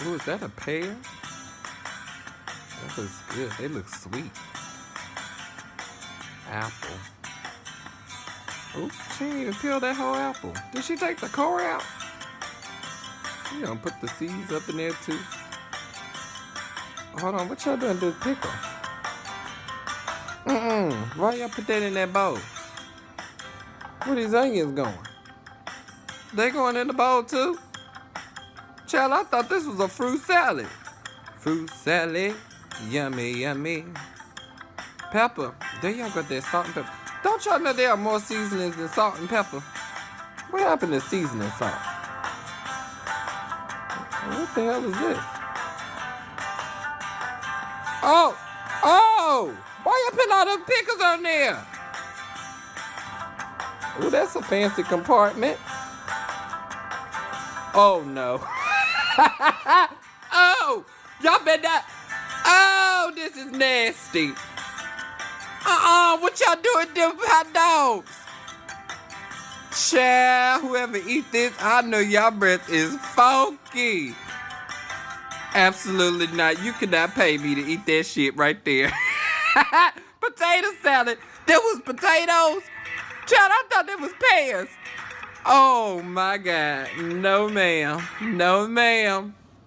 Oh, is that a pear? That looks good. They look sweet. Apple. Oh, she even peel that whole apple. Did she take the core out? You gonna put the seeds up in there too? Hold on, what y'all doing to the pickle? Mm-mm. Why y'all put that in that bowl? Where these onions going? They going in the bowl too? Child, I thought this was a fruit salad. Fruit salad, yummy, yummy. Pepper, there y'all got that salt and pepper. Don't y'all know there are more seasonings than salt and pepper? What happened to seasoning salt? What the hell is this? Oh! Oh! Why you putting all them pickles on there? Oh, that's a fancy compartment. Oh no. oh! Y'all better. Oh, this is nasty. Uh-uh, what y'all doing to them hot dogs? Child, whoever eat this, I know y'all breath is funky. Absolutely not. You cannot pay me to eat that shit right there. Potato salad. There was potatoes. Child, I thought there was pears. Oh my God. No, ma'am. No, ma'am.